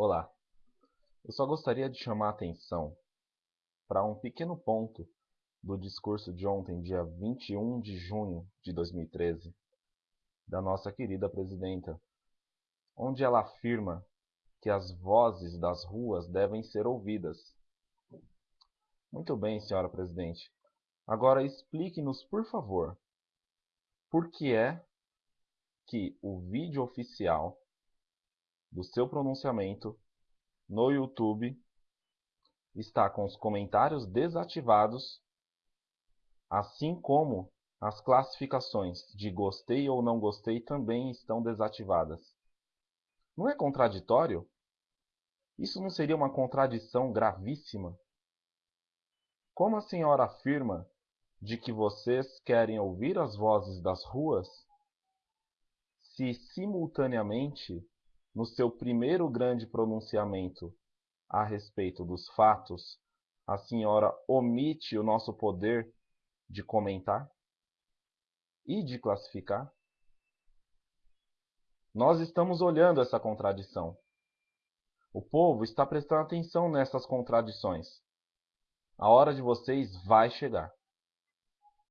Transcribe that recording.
Olá, eu só gostaria de chamar a atenção para um pequeno ponto do discurso de ontem, dia 21 de junho de 2013, da nossa querida presidenta, onde ela afirma que as vozes das ruas devem ser ouvidas. Muito bem, senhora presidente. Agora explique-nos, por favor, por que é que o vídeo oficial do seu pronunciamento no YouTube está com os comentários desativados, assim como as classificações de gostei ou não gostei também estão desativadas. Não é contraditório? Isso não seria uma contradição gravíssima? Como a senhora afirma de que vocês querem ouvir as vozes das ruas, se simultaneamente no seu primeiro grande pronunciamento a respeito dos fatos, a senhora omite o nosso poder de comentar e de classificar? Nós estamos olhando essa contradição. O povo está prestando atenção nessas contradições. A hora de vocês vai chegar.